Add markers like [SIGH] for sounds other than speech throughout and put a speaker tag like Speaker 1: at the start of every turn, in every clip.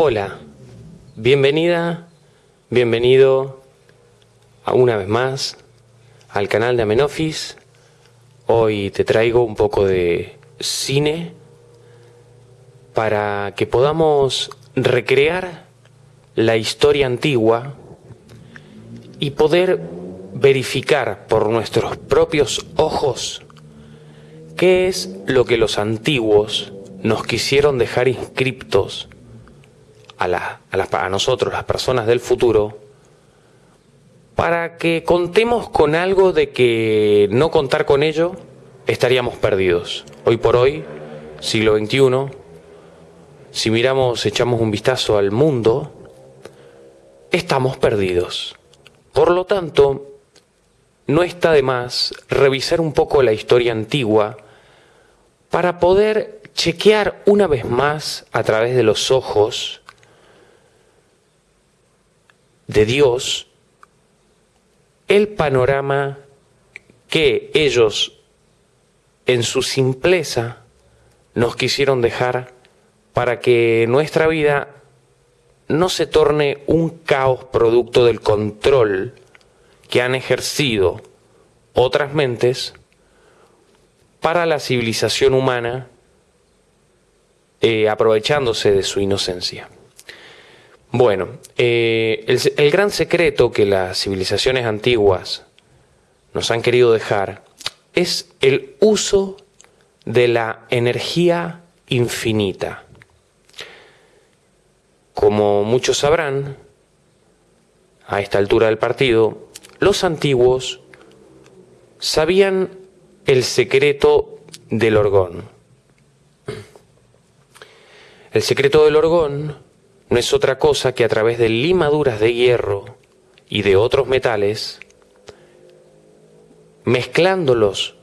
Speaker 1: Hola, bienvenida, bienvenido a una vez más al canal de Amenofis. Hoy te traigo un poco de cine para que podamos recrear la historia antigua y poder verificar por nuestros propios ojos qué es lo que los antiguos nos quisieron dejar inscriptos a, a, a nosotros, las personas del futuro, para que contemos con algo de que no contar con ello estaríamos perdidos. Hoy por hoy, siglo XXI, si miramos, echamos un vistazo al mundo, estamos perdidos. Por lo tanto, no está de más revisar un poco la historia antigua para poder chequear una vez más a través de los ojos de Dios el panorama que ellos en su simpleza nos quisieron dejar para que nuestra vida no se torne un caos producto del control que han ejercido otras mentes para la civilización humana eh, aprovechándose de su inocencia. Bueno, eh, el, el gran secreto que las civilizaciones antiguas nos han querido dejar es el uso de la energía infinita. Como muchos sabrán, a esta altura del partido, los antiguos sabían el secreto del orgón. El secreto del orgón no es otra cosa que a través de limaduras de hierro y de otros metales, mezclándolos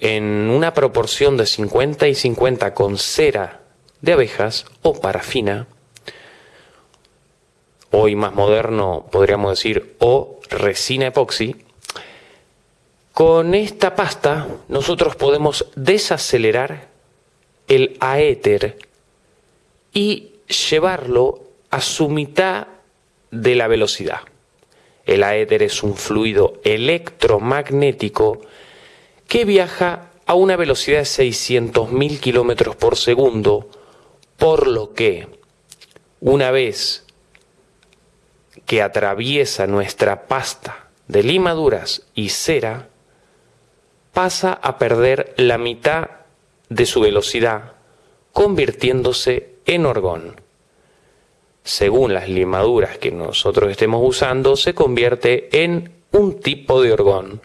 Speaker 1: en una proporción de 50 y 50 con cera de abejas o parafina, hoy más moderno podríamos decir o resina epoxi, con esta pasta nosotros podemos desacelerar el aéter y llevarlo a su mitad de la velocidad. El aéter es un fluido electromagnético que viaja a una velocidad de 600.000 kilómetros por segundo, por lo que una vez que atraviesa nuestra pasta de limaduras y cera, pasa a perder la mitad de su velocidad, convirtiéndose en orgón. Según las limaduras que nosotros estemos usando, se convierte en un tipo de orgón,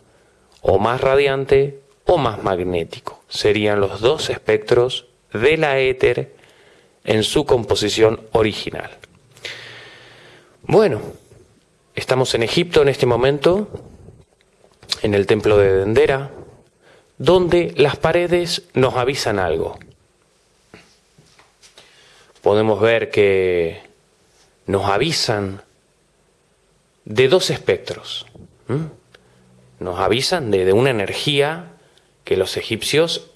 Speaker 1: o más radiante o más magnético. Serían los dos espectros de la éter en su composición original. Bueno, estamos en Egipto en este momento, en el templo de Dendera, donde las paredes nos avisan algo. Podemos ver que nos avisan de dos espectros. Nos avisan de, una energía que los egipcios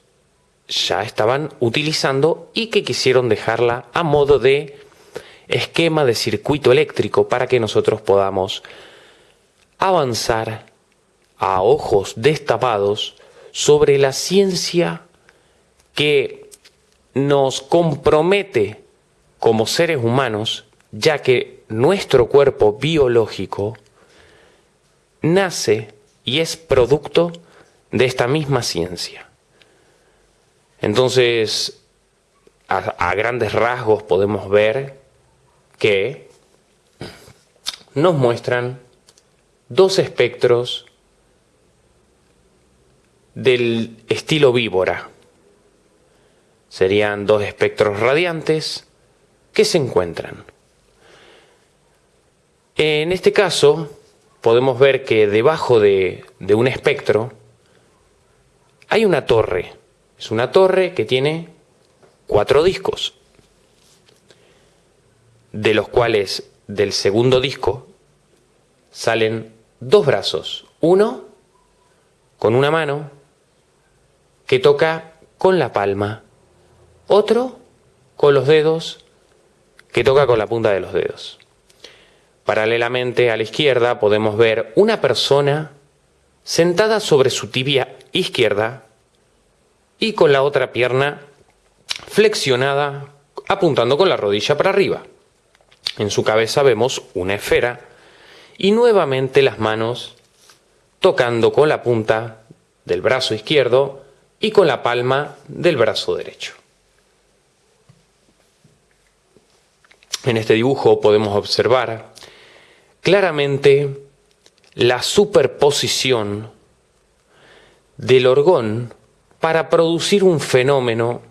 Speaker 1: ya estaban utilizando y que quisieron dejarla a modo de esquema de circuito eléctrico para que nosotros podamos avanzar a ojos destapados sobre la ciencia que nos compromete como seres humanos, ya que nuestro cuerpo biológico nace y es producto de esta misma ciencia. Entonces, a, grandes rasgos podemos ver que nos muestran dos espectros del estilo víbora. Serían dos espectros radiantes que se encuentran. En este caso, podemos ver que debajo de, un espectro hay una torre. Es una torre que tiene cuatro discos, de los cuales del segundo disco salen dos brazos, uno con una mano que toca con la palma, otro con los dedos que toca con la punta de los dedos. Paralelamente a la izquierda podemos ver una persona sentada sobre su tibia izquierda y con la otra pierna flexionada apuntando con la rodilla para arriba. En su cabeza vemos una esfera y nuevamente las manos tocando con la punta del brazo izquierdo y con la palma del brazo derecho. En este dibujo podemos observar claramente la superposición del orgón para producir un fenómeno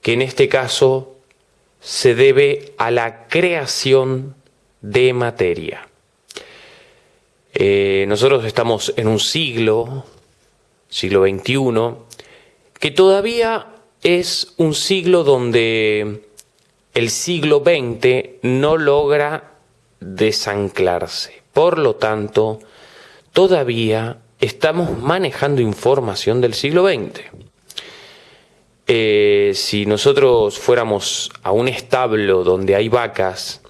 Speaker 1: que en este caso se debe a la creación de materia. Eh, nosotros estamos en un siglo, siglo XXI, que todavía es un siglo donde el siglo XX no logra desanclarse. Por lo tanto, todavía estamos manejando información del siglo XX. Eh, si nosotros fuéramos a un establo donde hay vacas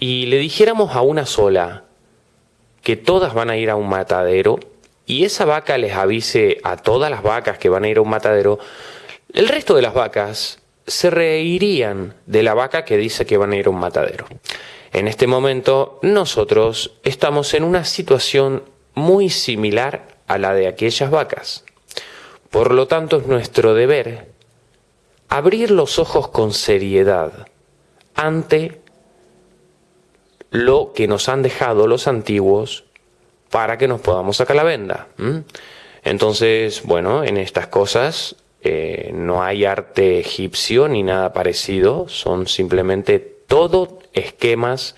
Speaker 1: y le dijéramos a una sola que todas van a ir a un matadero y esa vaca les avise a todas las vacas que van a ir a un matadero, el resto de las vacas se reirían de la vaca que dice que van a ir a un matadero. En este momento nosotros estamos en una situación muy similar a la de aquellas vacas. Por lo tanto es nuestro deber abrir los ojos con seriedad ante lo que nos han dejado los antiguos para que nos podamos sacar la venda. Entonces, bueno, en estas cosas eh, no hay arte egipcio ni nada parecido, son simplemente todo esquemas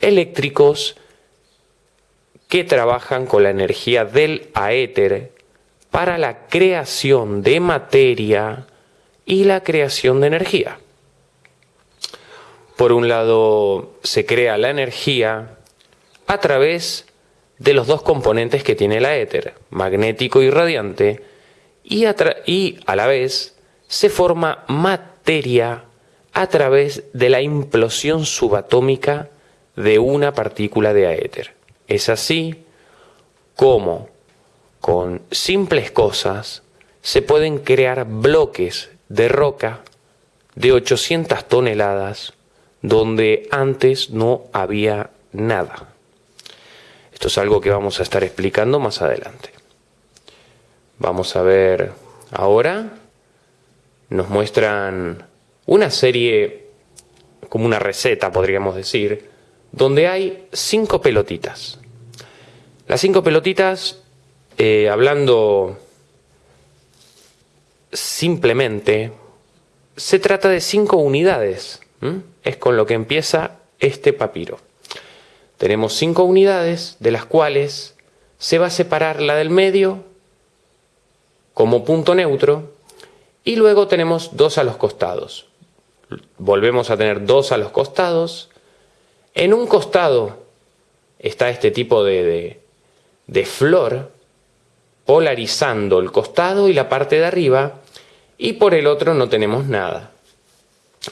Speaker 1: eléctricos que trabajan con la energía del aéter para la creación de materia y la creación de energía. Por un lado, se crea la energía a través de los dos componentes que tiene la éter, magnético y radiante, y a, y a la vez se forma materia a través de la implosión subatómica de una partícula de aéter. Es así como con simples cosas se pueden crear bloques de roca de 800 toneladas donde antes no había nada. Esto es algo que vamos a estar explicando más adelante. Vamos a ver ahora, nos muestran una serie, como una receta podríamos decir, donde hay cinco pelotitas. Las cinco pelotitas, eh, hablando simplemente, se trata de cinco unidades es con lo que empieza este papiro. Tenemos cinco unidades de las cuales se va a separar la del medio como punto neutro y luego tenemos dos a los costados. Volvemos a tener dos a los costados. En un costado está este tipo de, de flor polarizando el costado y la parte de arriba y por el otro no tenemos nada.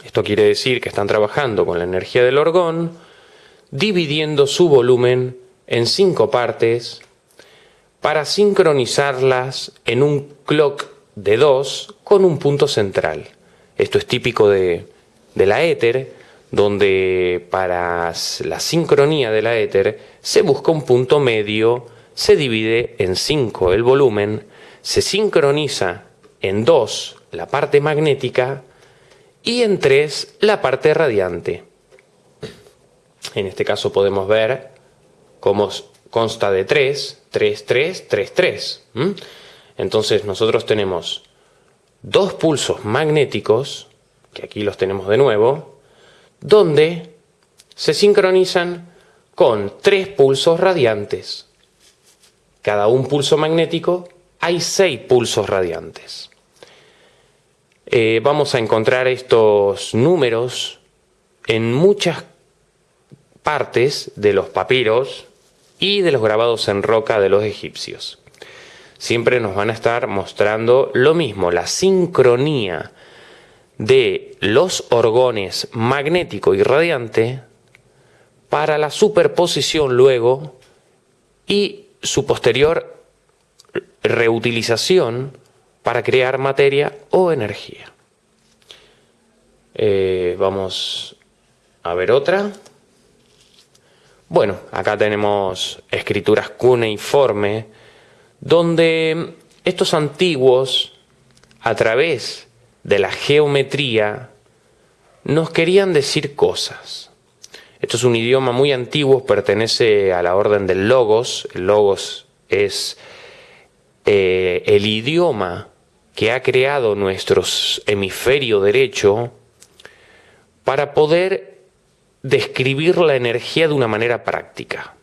Speaker 1: Esto quiere decir que están trabajando con la energía del orgón, dividiendo su volumen en cinco partes para sincronizarlas en un clock de dos con un punto central. Esto es típico de, la éter, donde para la sincronía de la éter se busca un punto medio, se divide en cinco el volumen, se sincroniza en dos la parte magnética y en 3 la parte radiante. En este caso podemos ver cómo consta de 3, 3, 3, 3, 3. Entonces nosotros tenemos dos pulsos magnéticos, que aquí los tenemos de nuevo, donde se sincronizan con tres pulsos radiantes. Cada un pulso magnético hay seis pulsos radiantes. Eh, vamos a encontrar estos números en muchas partes de los papiros y de los grabados en roca de los egipcios. Siempre nos van a estar mostrando lo mismo, la sincronía de los orgones magnético y radiante para la superposición luego y su posterior reutilización para crear materia o energía. Eh, vamos a ver otra. Bueno, acá tenemos escrituras cuneiforme, donde estos antiguos, a través de la geometría, nos querían decir cosas. Esto es un idioma muy antiguo, pertenece a la orden del logos. El logos es eh, el idioma que ha creado nuestro hemisferio derecho para poder describir la energía de una manera práctica.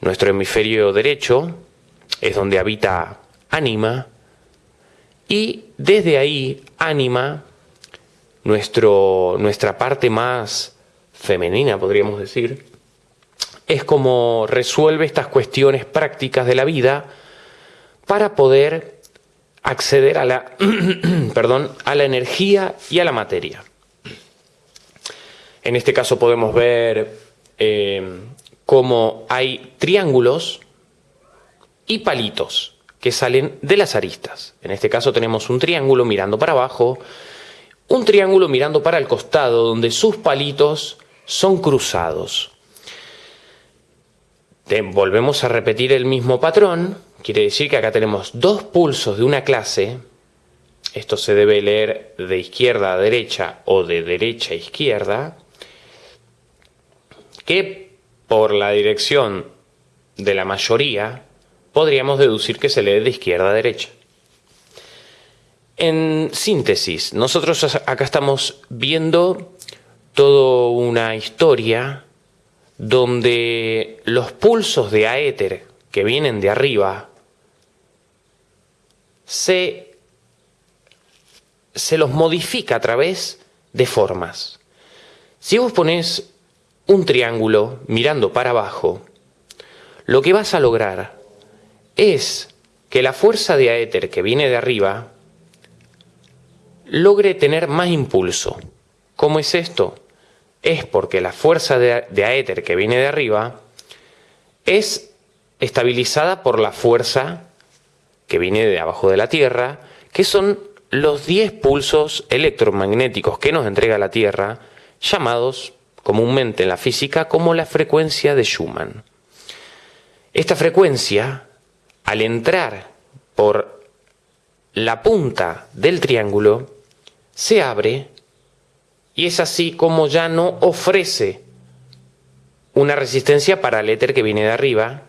Speaker 1: Nuestro hemisferio derecho es donde habita ánima y desde ahí ánima, nuestro, nuestra parte más femenina podríamos decir, es como resuelve estas cuestiones prácticas de la vida para poder acceder a la, [CLEARS THROAT] perdón, a la energía y a la materia. En este caso podemos ver eh, cómo hay triángulos y palitos que salen de las aristas. En este caso tenemos un triángulo mirando para abajo, un triángulo mirando para el costado donde sus palitos son cruzados. volvemos a repetir el mismo patrón, quiere decir que acá tenemos dos pulsos de una clase, esto se debe leer de izquierda a derecha o de derecha a izquierda, que por la dirección de la mayoría podríamos deducir que se lee de izquierda a derecha. En síntesis, nosotros acá estamos viendo toda una historia donde los pulsos de aéter que vienen de arriba se, se los modifica a través de formas. Si vos pones un triángulo mirando para abajo, lo que vas a lograr es que la fuerza de aéter que viene de arriba logre tener más impulso. ¿Cómo es esto? Es porque la fuerza de, aéter que viene de arriba es estabilizada por la fuerza que viene de abajo de la Tierra, que son los 10 pulsos electromagnéticos que nos entrega la Tierra, llamados comúnmente en la física como la frecuencia de Schumann. Esta frecuencia, al entrar por la punta del triángulo, se abre y es así como ya no ofrece una resistencia para el éter que viene de arriba.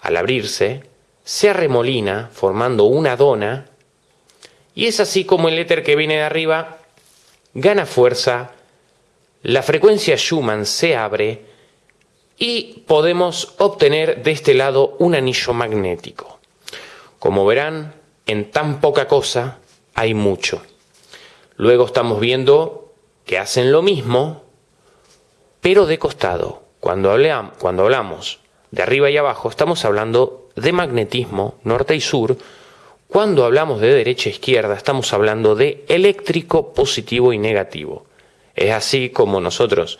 Speaker 1: Al abrirse, se arremolina formando una dona y es así como el éter que viene de arriba gana fuerza la frecuencia Schumann se abre y podemos obtener de este lado un anillo magnético. Como verán, en tan poca cosa hay mucho. Luego estamos viendo que hacen lo mismo, pero de costado. Cuando, hablamos de arriba y abajo, estamos hablando de magnetismo norte y sur. Cuando hablamos de derecha e izquierda, estamos hablando de eléctrico positivo y negativo. Es así como nosotros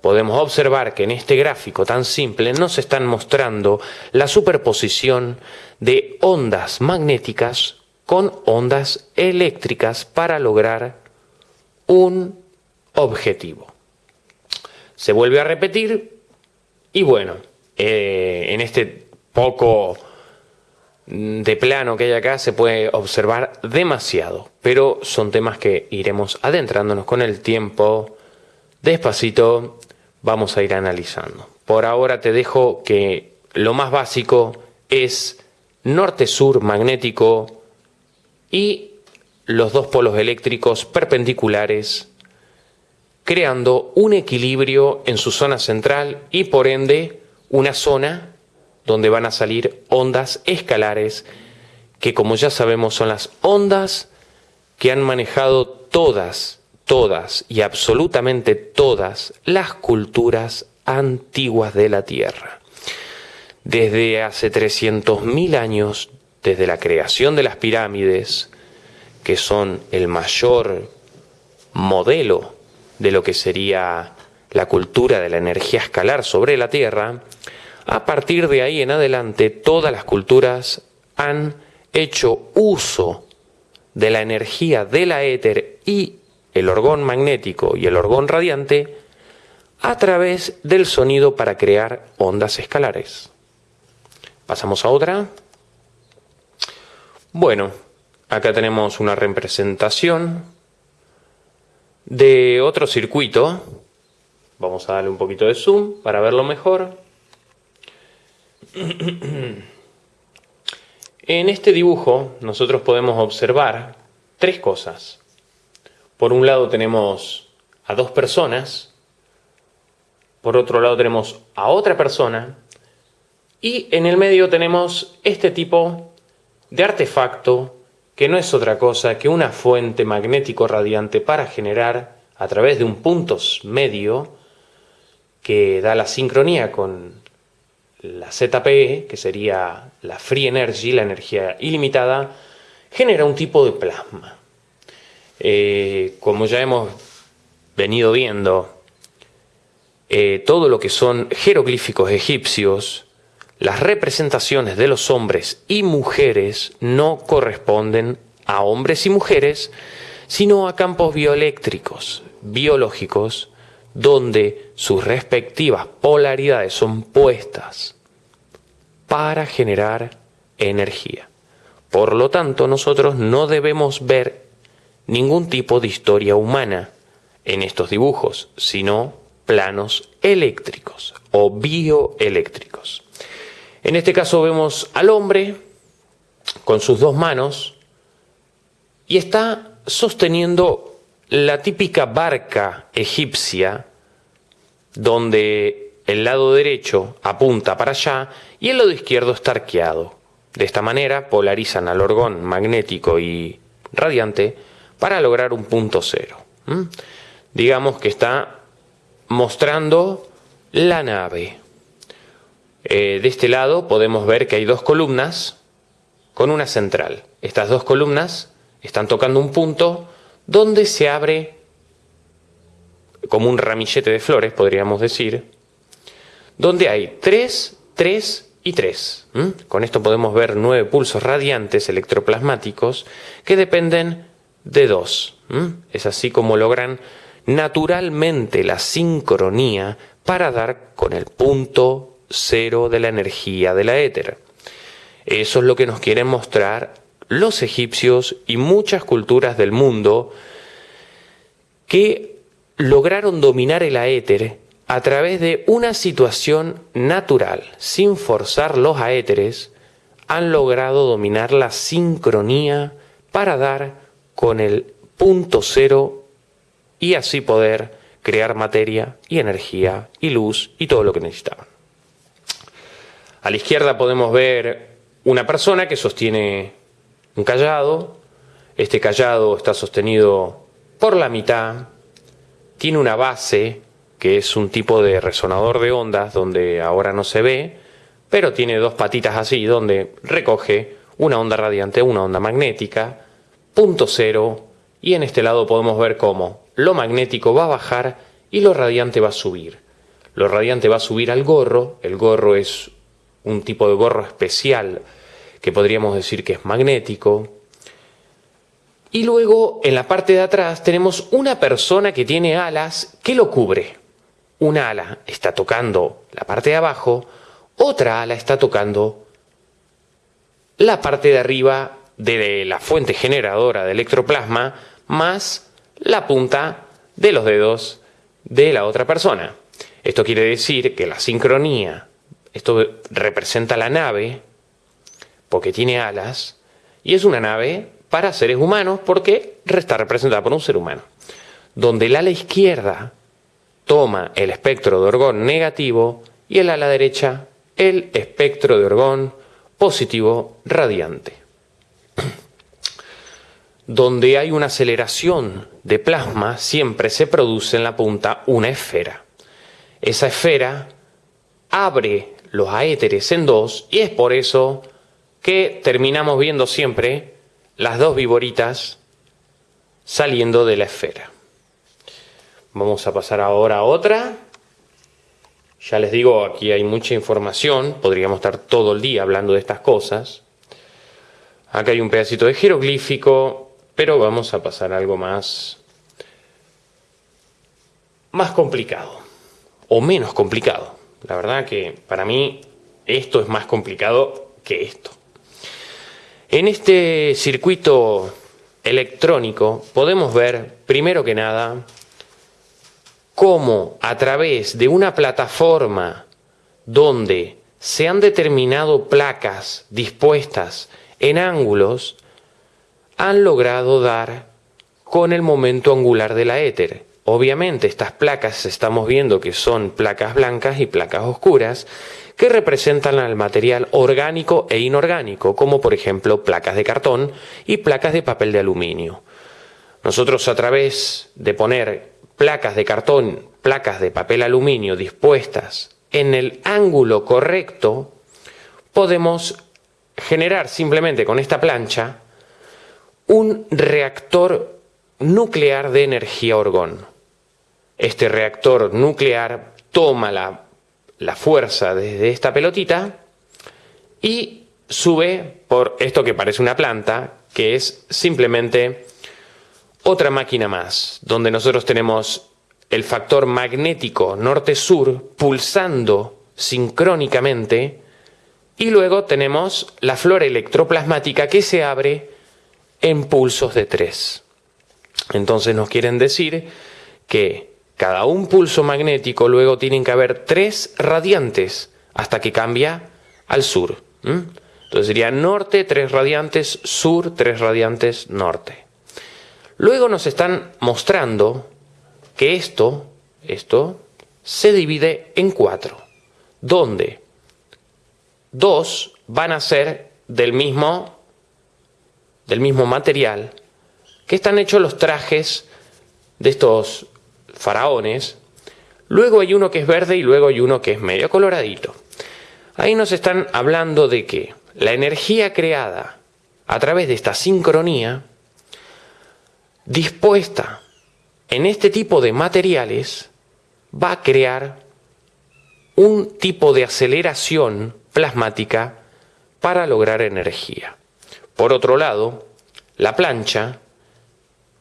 Speaker 1: podemos observar que en este gráfico tan simple nos están mostrando la superposición de ondas magnéticas con ondas eléctricas para lograr un objetivo. Se vuelve a repetir y bueno, eh, en este poco de plano que hay acá se puede observar demasiado, pero son temas que iremos adentrándonos con el tiempo. Despacito vamos a ir analizando. Por ahora te dejo que lo más básico es norte-sur magnético y los dos polos eléctricos perpendiculares creando un equilibrio en su zona central y por ende una zona donde van a salir ondas escalares, que como ya sabemos son las ondas que han manejado todas, todas y absolutamente todas las culturas antiguas de la Tierra. Desde hace 300.000 años, desde la creación de las pirámides, que son el mayor modelo de lo que sería la cultura de la energía escalar sobre la Tierra, a partir de ahí en adelante todas las culturas han hecho uso de la energía de la éter y el orgón magnético y el orgón radiante a través del sonido para crear ondas escalares. Pasamos a otra. Bueno, acá tenemos una representación de otro circuito. Vamos a darle un poquito de zoom para verlo mejor. En este dibujo nosotros podemos observar tres cosas. Por un lado tenemos a dos personas, por otro lado tenemos a otra persona y en el medio tenemos este tipo de artefacto que no es otra cosa que una fuente magnético radiante para generar a través de un punto medio que da la sincronía con la ZPE, que sería la Free Energy, la energía ilimitada, genera un tipo de plasma. Eh, como ya hemos venido viendo, eh, todo lo que son jeroglíficos egipcios, las representaciones de los hombres y mujeres no corresponden a hombres y mujeres, sino a campos bioeléctricos, biológicos, donde sus respectivas polaridades son puestas para generar energía. Por lo tanto, nosotros no debemos ver ningún tipo de historia humana en estos dibujos, sino planos eléctricos o bioeléctricos. En este caso vemos al hombre con sus dos manos y está sosteniendo la típica barca egipcia donde el lado derecho apunta para allá y el lado izquierdo está arqueado. De esta manera polarizan al orgón magnético y radiante para lograr un punto cero. Digamos que está mostrando la nave. Eh, de este lado podemos ver que hay dos columnas con una central. Estas dos columnas están tocando un punto donde se abre como un ramillete de flores, podríamos decir, donde hay 3, 3 y 3. Con esto podemos ver nueve pulsos radiantes electroplasmáticos que dependen de 2. Es así como logran naturalmente la sincronía para dar con el punto cero de la energía de la éter. Eso es lo que nos quieren mostrar los egipcios y muchas culturas del mundo que lograron dominar el aéter a través de una situación natural, sin forzar los aéteres, han logrado dominar la sincronía para dar con el punto cero y así poder crear materia y energía y luz y todo lo que necesitaban. A la izquierda podemos ver una persona que sostiene un callado. Este callado está sostenido por la mitad tiene una base que es un tipo de resonador de ondas donde ahora no se ve, pero tiene dos patitas así donde recoge una onda radiante, una onda magnética, punto cero, y en este lado podemos ver cómo lo magnético va a bajar y lo radiante va a subir. Lo radiante va a subir al gorro, el gorro es un tipo de gorro especial que podríamos decir que es magnético, y luego en la parte de atrás tenemos una persona que tiene alas que lo cubre. Una ala está tocando la parte de abajo, otra ala está tocando la parte de arriba de la fuente generadora de electroplasma más la punta de los dedos de la otra persona. Esto quiere decir que la sincronía, esto representa la nave, porque tiene alas, y es una nave para seres humanos porque está representada por un ser humano. Donde el ala izquierda toma el espectro de orgón negativo y el ala derecha el espectro de orgón positivo radiante. Donde hay una aceleración de plasma siempre se produce en la punta una esfera. Esa esfera abre los aéteres en dos y es por eso que terminamos viendo siempre las dos viboritas saliendo de la esfera. Vamos a pasar ahora a otra. Ya les digo, aquí hay mucha información, podríamos estar todo el día hablando de estas cosas. Acá hay un pedacito de jeroglífico, pero vamos a pasar a algo más, más complicado, o menos complicado. La verdad que para mí esto es más complicado que esto. En este circuito electrónico podemos ver, primero que nada, cómo a través de una plataforma donde se han determinado placas dispuestas en ángulos, han logrado dar con el momento angular de la éter. Obviamente estas placas estamos viendo que son placas blancas y placas oscuras que representan al material orgánico e inorgánico, como por ejemplo placas de cartón y placas de papel de aluminio. Nosotros a través de poner placas de cartón, placas de papel aluminio dispuestas en el ángulo correcto, podemos generar simplemente con esta plancha un reactor nuclear de energía orgón. Este reactor nuclear toma la, la fuerza desde esta pelotita y sube por esto que parece una planta, que es simplemente otra máquina más, donde nosotros tenemos el factor magnético norte-sur pulsando sincrónicamente y luego tenemos la flora electroplasmática que se abre en pulsos de tres. Entonces nos quieren decir que cada un pulso magnético luego tienen que haber tres radiantes hasta que cambia al sur. Entonces sería norte, tres radiantes, sur, tres radiantes, norte. Luego nos están mostrando que esto, esto, se divide en cuatro, donde dos van a ser del mismo, del mismo material que están hechos los trajes de estos faraones. Luego hay uno que es verde y luego hay uno que es medio coloradito. Ahí nos están hablando de que la energía creada a través de esta sincronía dispuesta en este tipo de materiales va a crear un tipo de aceleración plasmática para lograr energía. Por otro lado, la plancha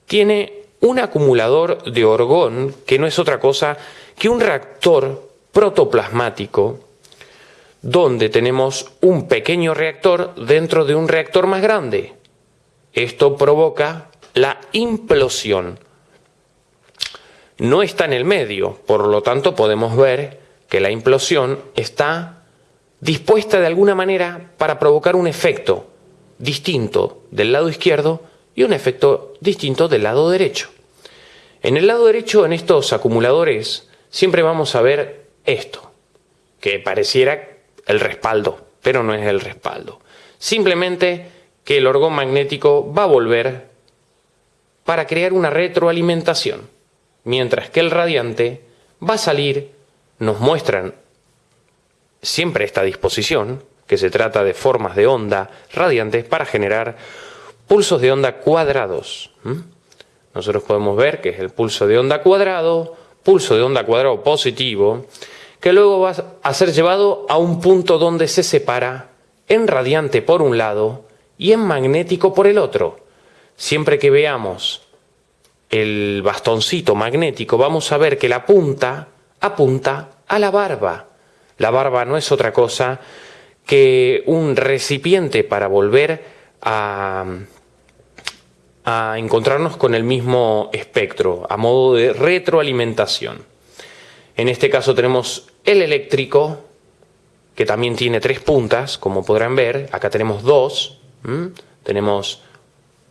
Speaker 1: tiene un acumulador de orgón que no es otra cosa que un reactor protoplasmático donde tenemos un pequeño reactor dentro de un reactor más grande. Esto provoca la implosión. No está en el medio, por lo tanto podemos ver que la implosión está dispuesta de alguna manera para provocar un efecto distinto del lado izquierdo y un efecto distinto del lado derecho. En el lado derecho, en estos acumuladores, siempre vamos a ver esto, que pareciera el respaldo, pero no es el respaldo. Simplemente que el orgón magnético va a volver para crear una retroalimentación, mientras que el radiante va a salir, nos muestran siempre esta disposición, que se trata de formas de onda radiantes para generar pulsos de onda cuadrados. Nosotros podemos ver que es el pulso de onda cuadrado, pulso de onda cuadrado positivo, que luego va a ser llevado a un punto donde se separa en radiante por un lado y en magnético por el otro. Siempre que veamos el bastoncito magnético, vamos a ver que la punta apunta a la barba. La barba no es otra cosa que un recipiente para volver a, encontrarnos con el mismo espectro, a modo de retroalimentación. En este caso tenemos el eléctrico, que también tiene tres puntas, como podrán ver. Acá tenemos dos. Tenemos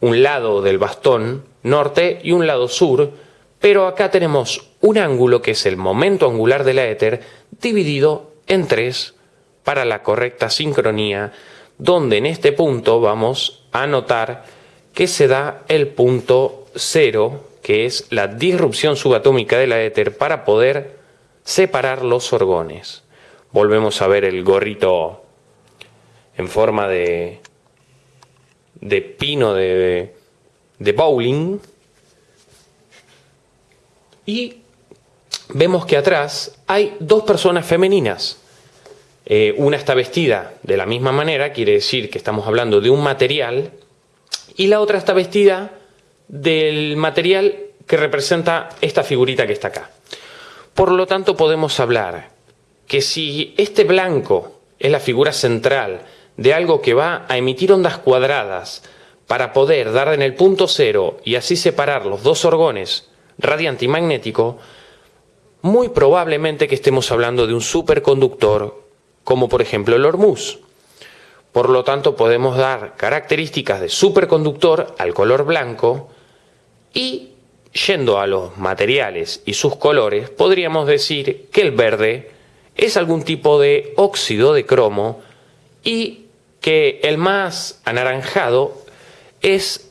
Speaker 1: un lado del bastón norte y un lado sur, pero acá tenemos un ángulo que es el momento angular de la éter dividido en tres para la correcta sincronía, donde en este punto vamos a notar que se da el punto cero, que es la disrupción subatómica de la éter para poder separar los orgones. Volvemos a ver el gorrito en forma de, de pino de, de bowling. Y vemos que atrás hay dos personas femeninas. Eh, una está vestida de la misma manera, quiere decir que estamos hablando de un material, y la otra está vestida del material que representa esta figurita que está acá. Por lo tanto, podemos hablar que si este blanco es la figura central de algo que va a emitir ondas cuadradas para poder dar en el punto cero y así separar los dos orgones radiante y magnético, muy probablemente que estemos hablando de un superconductor como por ejemplo el hormuz. Por lo tanto podemos dar características de superconductor al color blanco y yendo a los materiales y sus colores podríamos decir que el verde es algún tipo de óxido de cromo y que el más anaranjado es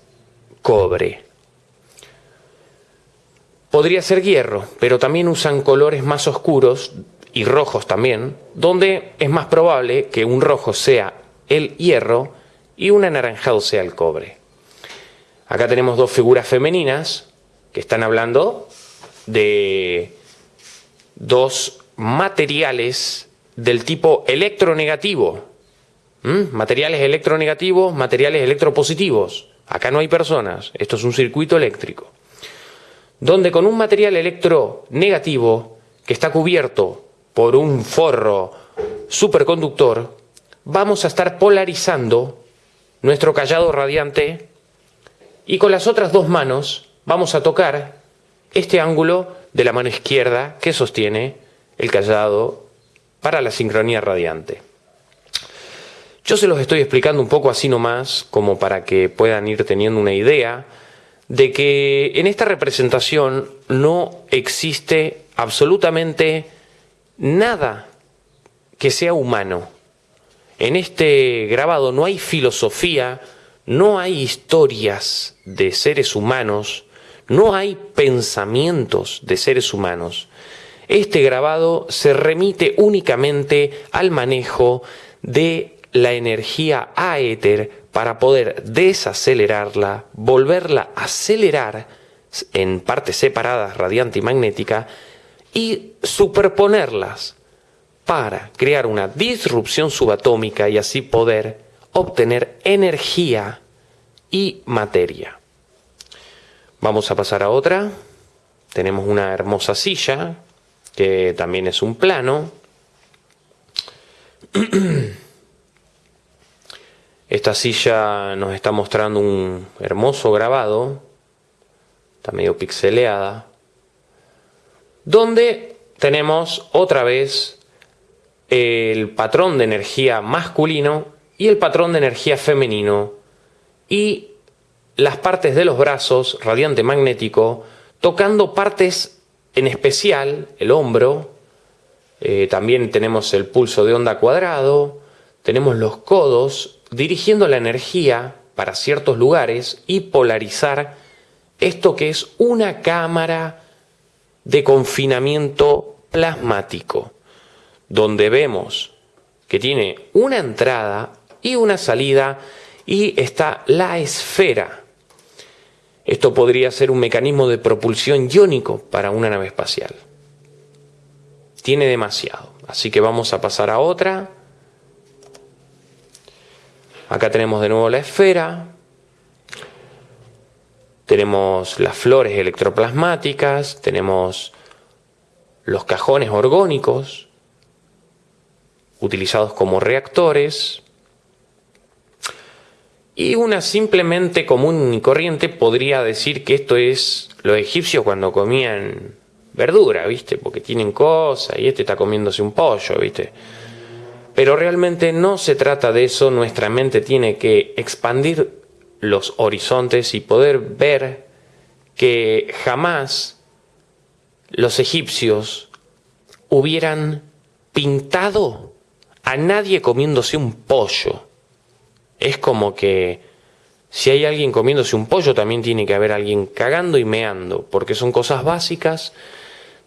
Speaker 1: cobre. Podría ser hierro, pero también usan colores más oscuros y rojos también, donde es más probable que un rojo sea el hierro y un anaranjado sea el cobre. Acá tenemos dos figuras femeninas que están hablando de dos materiales del tipo electronegativo. Materiales electronegativos, materiales electropositivos. Acá no hay personas, esto es un circuito eléctrico donde con un material electronegativo que está cubierto por un forro superconductor, vamos a estar polarizando nuestro callado radiante y con las otras dos manos vamos a tocar este ángulo de la mano izquierda que sostiene el callado para la sincronía radiante. Yo se los estoy explicando un poco así nomás, como para que puedan ir teniendo una idea de que en esta representación no existe absolutamente nada que sea humano. En este grabado no hay filosofía, no hay historias de seres humanos, no hay pensamientos de seres humanos. Este grabado se remite únicamente al manejo de la energía aéter para poder desacelerarla, volverla a acelerar en partes separadas, radiante y magnética, y superponerlas para crear una disrupción subatómica y así poder obtener energía y materia. Vamos a pasar a otra. Tenemos una hermosa silla, que también es un plano. [CLEARS THROAT] Esta silla nos está mostrando un hermoso grabado, está medio pixeleada, donde tenemos otra vez el patrón de energía masculino y el patrón de energía femenino. Y las partes de los brazos, radiante magnético, tocando partes en especial, el hombro, eh, también tenemos el pulso de onda cuadrado, tenemos los codos, dirigiendo la energía para ciertos lugares y polarizar esto que es una cámara de confinamiento plasmático, donde vemos que tiene una entrada y una salida y está la esfera. Esto podría ser un mecanismo de propulsión iónico para una nave espacial. Tiene demasiado, así que vamos a pasar a otra. Acá tenemos de nuevo la esfera. Tenemos las flores electroplasmáticas, tenemos los cajones orgónicos utilizados como reactores y una simplemente común y corriente podría decir que esto es los egipcios cuando comían verdura, ¿viste? Porque tienen cosas y este está comiéndose un pollo, ¿viste? Pero realmente no se trata de eso, nuestra mente tiene que expandir los horizontes y poder ver que jamás los egipcios hubieran pintado a nadie comiéndose un pollo. Es como que si hay alguien comiéndose un pollo, también tiene que haber alguien cagando y meando, porque son cosas básicas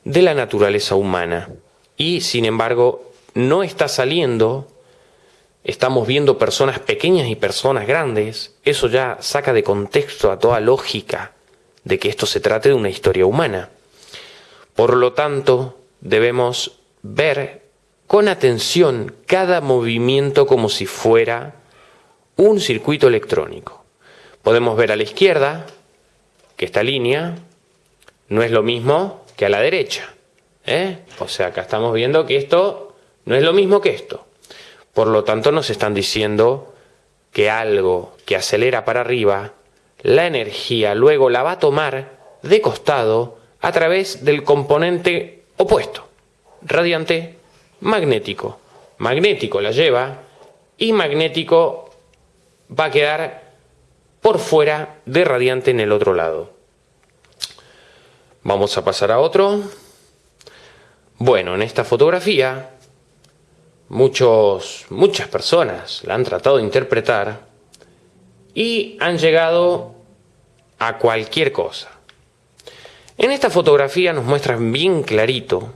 Speaker 1: de la naturaleza humana. Y sin embargo, no está saliendo, estamos viendo personas pequeñas y personas grandes, eso ya saca de contexto a toda lógica de que esto se trate de una historia humana. Por lo tanto, debemos ver con atención cada movimiento como si fuera un circuito electrónico. Podemos ver a la izquierda que esta línea no es lo mismo que a la derecha. ¿eh? O sea, acá estamos viendo que esto no es lo mismo que esto. Por lo tanto, nos están diciendo que algo que acelera para arriba, la energía luego la va a tomar de costado a través del componente opuesto, radiante magnético. Magnético la lleva y magnético va a quedar por fuera de radiante en el otro lado. Vamos a pasar a otro. Bueno, en esta fotografía muchos, muchas personas la han tratado de interpretar y han llegado a cualquier cosa. En esta fotografía nos muestran bien clarito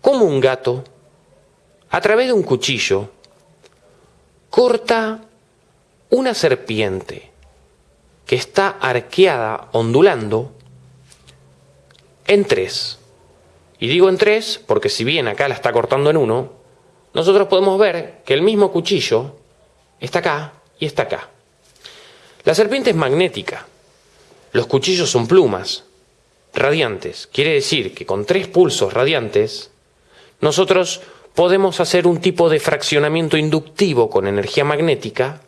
Speaker 1: cómo un gato, a través de un cuchillo, corta una serpiente que está arqueada, ondulando, en tres. Y digo en tres porque si bien acá la está cortando en uno, nosotros podemos ver que el mismo cuchillo está acá y está acá. La serpiente es magnética. Los cuchillos son plumas radiantes. Quiere decir que con tres pulsos radiantes, nosotros podemos hacer un tipo de fraccionamiento inductivo con energía magnética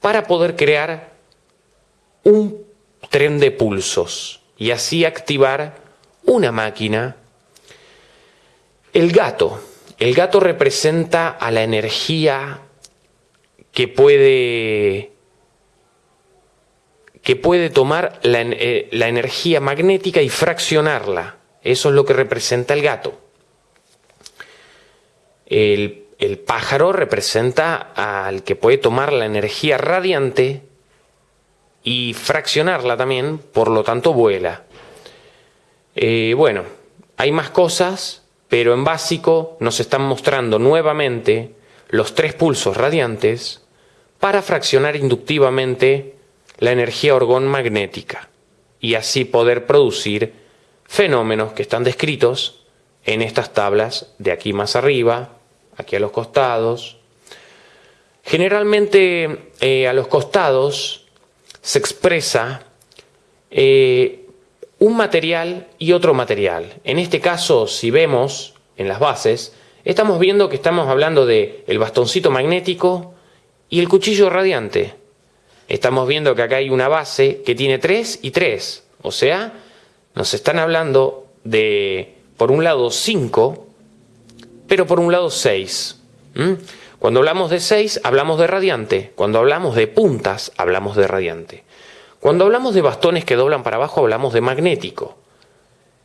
Speaker 1: para poder crear un tren de pulsos y así activar una máquina. El gato. El gato representa a la energía que puede que puede tomar la, eh, energía magnética y fraccionarla. Eso es lo que representa el gato. El, el pájaro representa al que puede tomar la energía radiante y fraccionarla también, por lo tanto vuela. Eh, bueno, hay más cosas, pero en básico nos están mostrando nuevamente los tres pulsos radiantes para fraccionar inductivamente la energía orgón magnética y así poder producir fenómenos que están descritos en estas tablas de aquí más arriba, aquí a los costados. Generalmente eh, a los costados se expresa eh, un material y otro material. En este caso, si vemos en las bases, estamos viendo que estamos hablando de el bastoncito magnético y el cuchillo radiante. Estamos viendo que acá hay una base que tiene 3 y 3. O sea, nos están hablando de, por un lado, 5, pero por un lado 6. Cuando hablamos de 6, hablamos de radiante. Cuando hablamos de puntas, hablamos de radiante. Cuando hablamos de bastones que doblan para abajo, hablamos de magnético.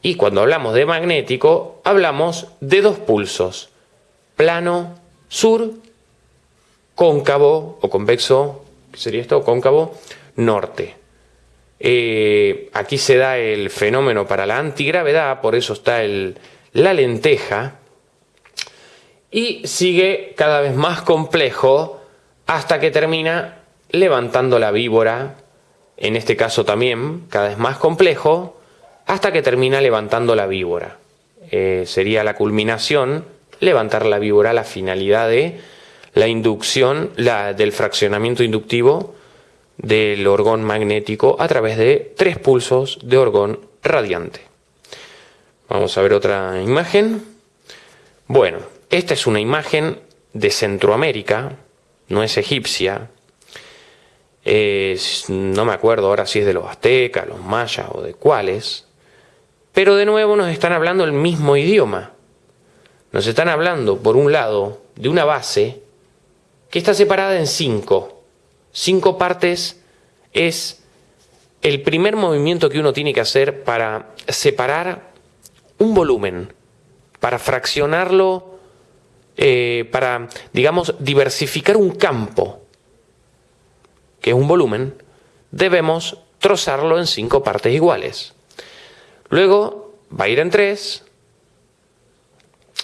Speaker 1: Y cuando hablamos de magnético, hablamos de dos pulsos. Plano, sur, cóncavo o convexo ¿qué sería esto? Cóncavo norte. Eh, aquí se da el fenómeno para la antigravedad, por eso está el, la lenteja. Y sigue cada vez más complejo hasta que termina levantando la víbora, en este caso también cada vez más complejo, hasta que termina levantando la víbora. Eh, sería la culminación, levantar la víbora, la finalidad de la inducción del fraccionamiento inductivo del orgón magnético a través de tres pulsos de orgón radiante. Vamos a ver otra imagen. Bueno, esta es una imagen de Centroamérica, no es egipcia. No me acuerdo ahora si es de los aztecas, los mayas o de cuáles. Pero de nuevo nos están hablando el mismo idioma. Nos están hablando, por un lado, de una base que está separada en cinco. Cinco partes es el primer movimiento que uno tiene que hacer para separar un volumen, para fraccionarlo, eh, para, digamos, diversificar un campo, que es un volumen, debemos trozarlo en cinco partes iguales. Luego va a ir en tres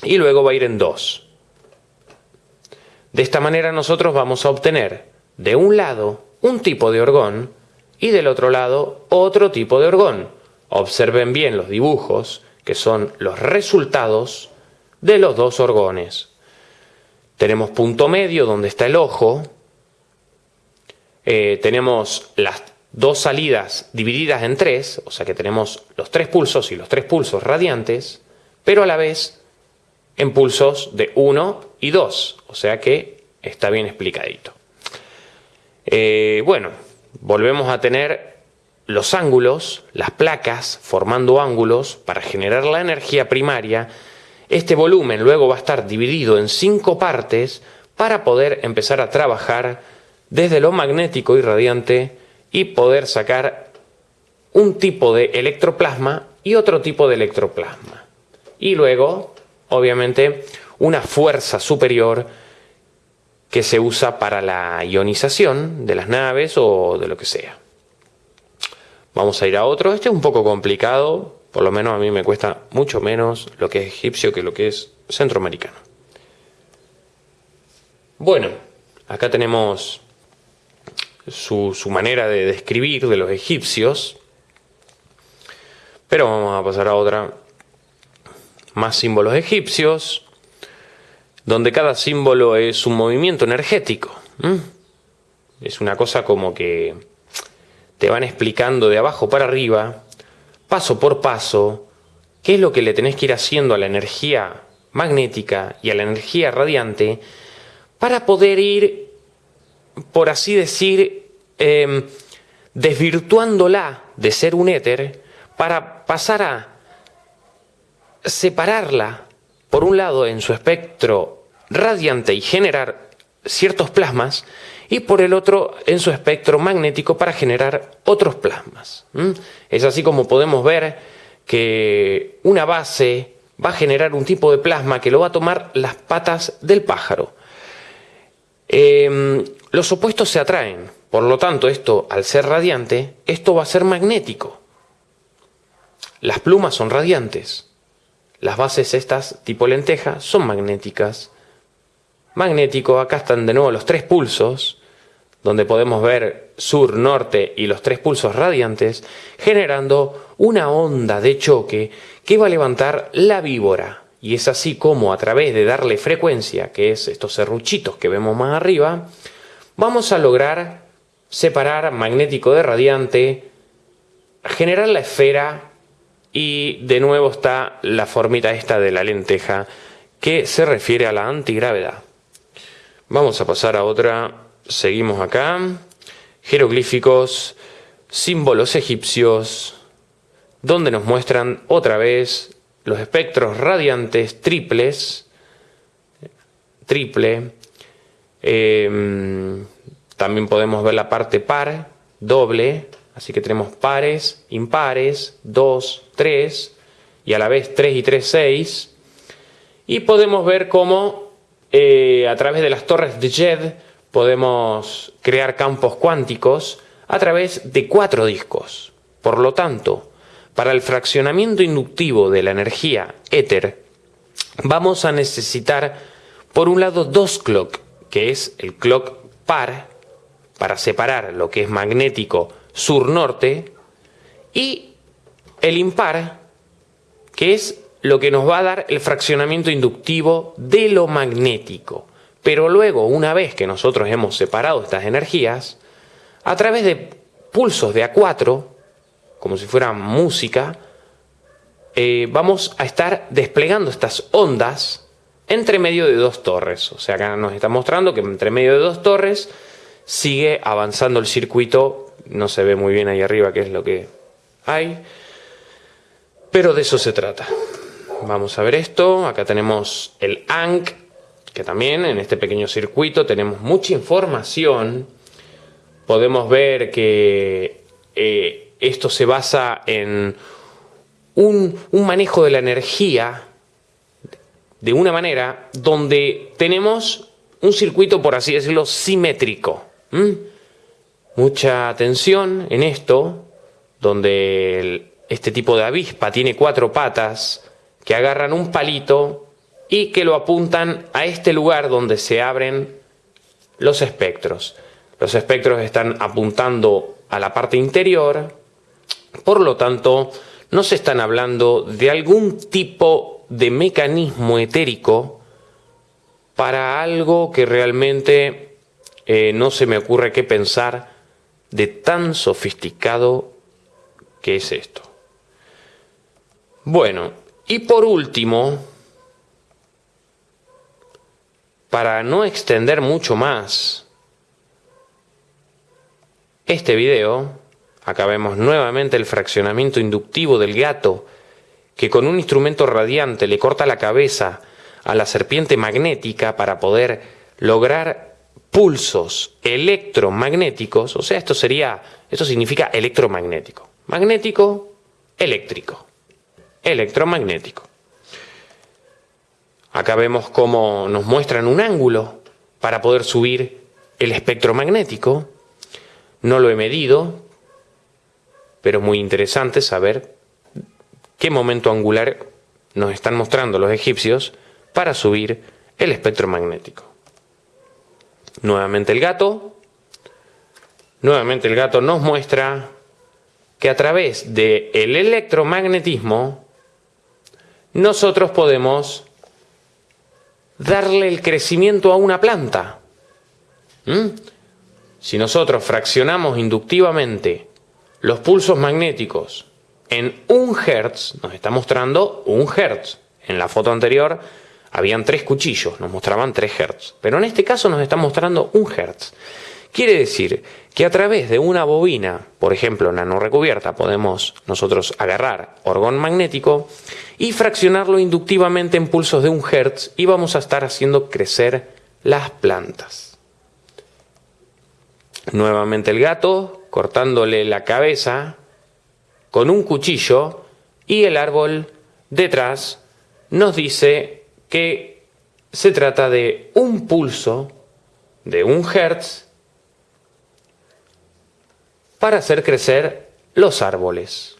Speaker 1: y luego va a ir en dos. De esta manera nosotros vamos a obtener de un lado un tipo de orgón y del otro lado otro tipo de orgón. Observen bien los dibujos, que son los resultados de los dos orgones. Tenemos punto medio donde está el ojo. Eh, tenemos las dos salidas divididas en tres, o sea que tenemos los tres pulsos y los tres pulsos radiantes, pero a la vez en pulsos de 1 y 2, o sea que está bien explicadito. Eh, bueno, volvemos a tener los ángulos, las placas formando ángulos para generar la energía primaria. Este volumen luego va a estar dividido en cinco partes para poder empezar a trabajar desde lo magnético y radiante y poder sacar un tipo de electroplasma y otro tipo de electroplasma. Y luego, obviamente, una fuerza superior que se usa para la ionización de las naves o de lo que sea. Vamos a ir a otro. Este es un poco complicado, por lo menos a mí me cuesta mucho menos lo que es egipcio que lo que es centroamericano. Bueno, acá tenemos su, manera de describir de los egipcios. Pero vamos a pasar a otra. Más símbolos egipcios, donde cada símbolo es un movimiento energético. Es una cosa como que te van explicando de abajo para arriba, paso por paso, qué es lo que le tenés que ir haciendo a la energía magnética y a la energía radiante para poder ir por así decir, em, desvirtuándola de ser un éter para pasar a separarla, por un lado, en su espectro radiante y generar ciertos plasmas, y por el otro en su espectro magnético para generar otros plasmas. Es así como podemos ver que una base va a generar un tipo de plasma que lo va a tomar las patas del pájaro. Em, los opuestos se atraen, por lo tanto esto, al ser radiante, esto va a ser magnético. Las plumas son radiantes, las bases estas tipo lenteja son magnéticas. Magnético, acá están de nuevo los tres pulsos, donde podemos ver sur, norte y los tres pulsos radiantes, generando una onda de choque que va a levantar la víbora. Y es así como a través de darle frecuencia, que es estos serruchitos que vemos más arriba, vamos a lograr separar magnético de radiante, generar la esfera y de nuevo está la formita esta de la lenteja que se refiere a la antigravedad. Vamos a pasar a otra, seguimos acá, jeroglíficos, símbolos egipcios, donde nos muestran otra vez los espectros radiantes triples, triple, em, también podemos ver la parte par, doble, así que tenemos pares, impares, 2, 3, y a la vez 3 y 3, 6. Y podemos ver cómo eh, a través de las torres de JED podemos crear campos cuánticos a través de cuatro discos. Por lo tanto, para el fraccionamiento inductivo de la energía éter, vamos a necesitar, por un lado, dos clock, que es el clock par, para separar lo que es magnético sur-norte, y el impar, que es lo que nos va a dar el fraccionamiento inductivo de lo magnético. Pero luego, una vez que nosotros hemos separado estas energías, a través de pulsos de A4, como si fuera música, eh, vamos a estar desplegando estas ondas entre medio de dos torres. O sea, acá nos está mostrando que entre medio de dos torres sigue avanzando el circuito. No se ve muy bien ahí arriba qué es lo que hay. Pero de eso se trata. Vamos a ver esto. Acá tenemos el ANC, que también en este pequeño circuito tenemos mucha información. Podemos ver que eh, esto se basa en un, manejo de la energía de una manera donde tenemos un circuito, por así decirlo, simétrico. Mucha atención en esto, donde este tipo de avispa tiene cuatro patas que agarran un palito y que lo apuntan a este lugar donde se abren los espectros. Los espectros están apuntando a la parte interior por lo tanto, nos están hablando de algún tipo de mecanismo etérico para algo que realmente eh, no se me ocurre qué pensar de tan sofisticado que es esto. Bueno, y por último, para no extender mucho más este video, acá vemos nuevamente el fraccionamiento inductivo del gato que con un instrumento radiante le corta la cabeza a la serpiente magnética para poder lograr pulsos electromagnéticos, o sea, esto sería, esto significa electromagnético. Magnético, eléctrico. Electromagnético. Acá vemos cómo nos muestran un ángulo para poder subir el espectro magnético. No lo he medido, pero muy interesante saber qué momento angular nos están mostrando los egipcios para subir el espectro magnético. Nuevamente el gato. Nuevamente el gato nos muestra que a través del electromagnetismo nosotros podemos darle el crecimiento a una planta. ¿Mm? Si nosotros fraccionamos inductivamente los pulsos magnéticos en un hertz, nos está mostrando un hertz. En la foto anterior habían tres cuchillos, nos mostraban tres hertz. Pero en este caso nos está mostrando un hertz. Quiere decir que a través de una bobina, por ejemplo recubierta, podemos nosotros agarrar orgón magnético y fraccionarlo inductivamente en pulsos de un hertz y vamos a estar haciendo crecer las plantas. Nuevamente el gato cortándole la cabeza con un cuchillo y el árbol detrás nos dice que se trata de un pulso de un hertz para hacer crecer los árboles.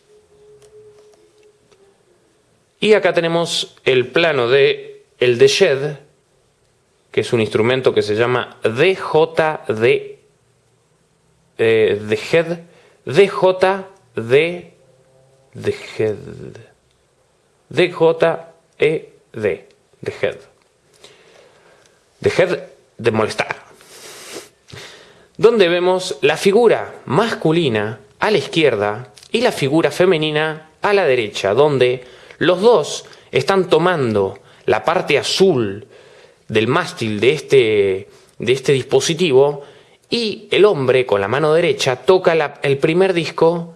Speaker 1: Y acá tenemos el plano de el de Shed, que es un instrumento que se llama DJD, eh, Head, DJD, de Head, DJED, de Head. De Head de molestar donde vemos la figura masculina a la izquierda y la figura femenina a la derecha, donde los dos están tomando la parte azul del mástil de este, de este dispositivo y el hombre con la mano derecha toca el primer disco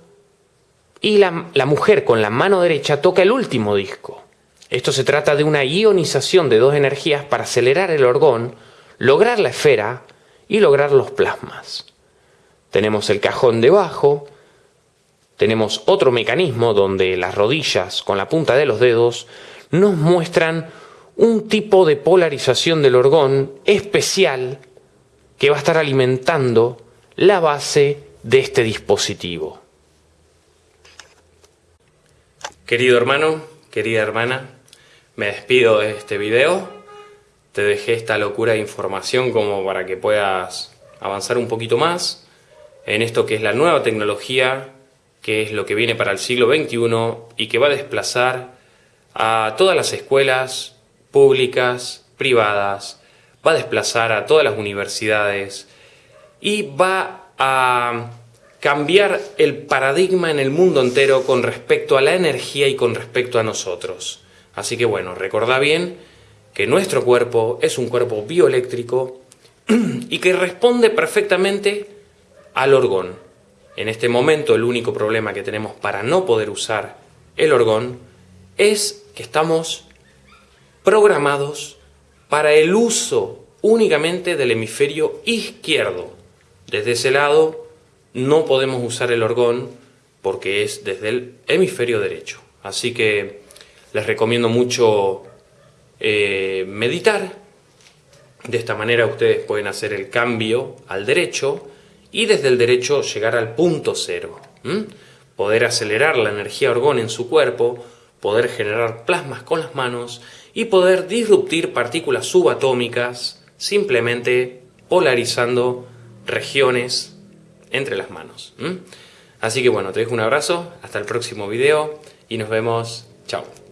Speaker 1: y la, la mujer con la mano derecha toca el último disco. Esto se trata de una ionización de dos energías para acelerar el orgón, lograr la esfera y lograr los plasmas. Tenemos el cajón debajo, tenemos otro mecanismo donde las rodillas con la punta de los dedos nos muestran un tipo de polarización del orgón especial que va a estar alimentando la base de este dispositivo. Querido hermano, querida hermana, me despido de este video te dejé esta locura de información como para que puedas avanzar un poquito más en esto que es la nueva tecnología, que es lo que viene para el siglo XXI y que va a desplazar a todas las escuelas públicas, privadas, va a desplazar a todas las universidades y va a cambiar el paradigma en el mundo entero con respecto a la energía y con respecto a nosotros. Así que bueno, recordá bien que nuestro cuerpo es un cuerpo bioeléctrico [CLEARS THROAT] y que responde perfectamente al orgón. En este momento el único problema que tenemos para no poder usar el orgón es que estamos programados para el uso únicamente del hemisferio izquierdo. Desde ese lado no podemos usar el orgón porque es desde el hemisferio derecho. Así que les recomiendo mucho eh, meditar. De esta manera ustedes pueden hacer el cambio al derecho y desde el derecho llegar al punto cero. Poder acelerar la energía orgón en su cuerpo, poder generar plasmas con las manos y poder disruptir partículas subatómicas simplemente polarizando regiones entre las manos. Así que bueno, te dejo un abrazo, hasta el próximo video y nos vemos. Chao.